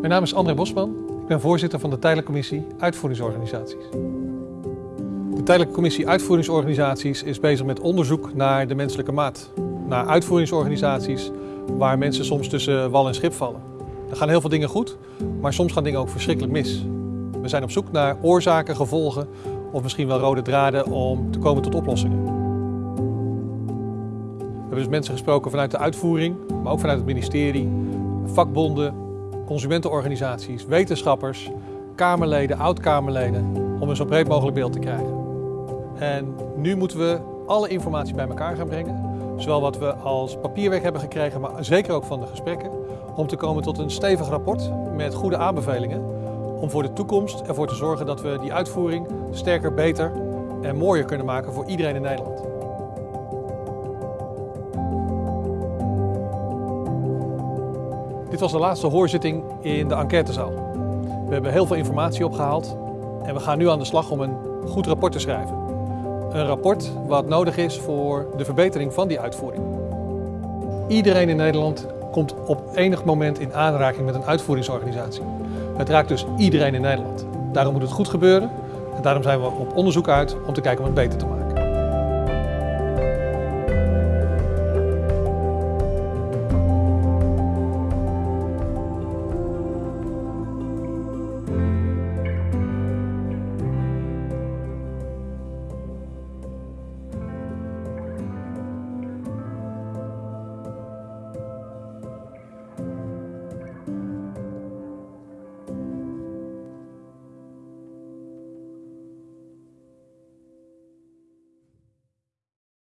Mijn naam is André Bosman. Ik ben voorzitter van de Tijdelijke Commissie Uitvoeringsorganisaties. De Tijdelijke Commissie Uitvoeringsorganisaties is bezig met onderzoek naar de menselijke maat. Naar uitvoeringsorganisaties waar mensen soms tussen wal en schip vallen. Er gaan heel veel dingen goed, maar soms gaan dingen ook verschrikkelijk mis. We zijn op zoek naar oorzaken, gevolgen of misschien wel rode draden om te komen tot oplossingen. We hebben dus mensen gesproken vanuit de uitvoering, maar ook vanuit het ministerie, vakbonden, consumentenorganisaties, wetenschappers, Kamerleden, oud-Kamerleden, om een zo breed mogelijk beeld te krijgen. En nu moeten we alle informatie bij elkaar gaan brengen, zowel wat we als papierwerk hebben gekregen, maar zeker ook van de gesprekken, om te komen tot een stevig rapport met goede aanbevelingen, om voor de toekomst ervoor te zorgen dat we die uitvoering sterker, beter en mooier kunnen maken voor iedereen in Nederland. Dit was de laatste hoorzitting in de enquêtezaal. We hebben heel veel informatie opgehaald en we gaan nu aan de slag om een goed rapport te schrijven. Een rapport wat nodig is voor de verbetering van die uitvoering. Iedereen in Nederland komt op enig moment in aanraking met een uitvoeringsorganisatie. Het raakt dus iedereen in Nederland. Daarom moet het goed gebeuren en daarom zijn we op onderzoek uit om te kijken om het beter te maken.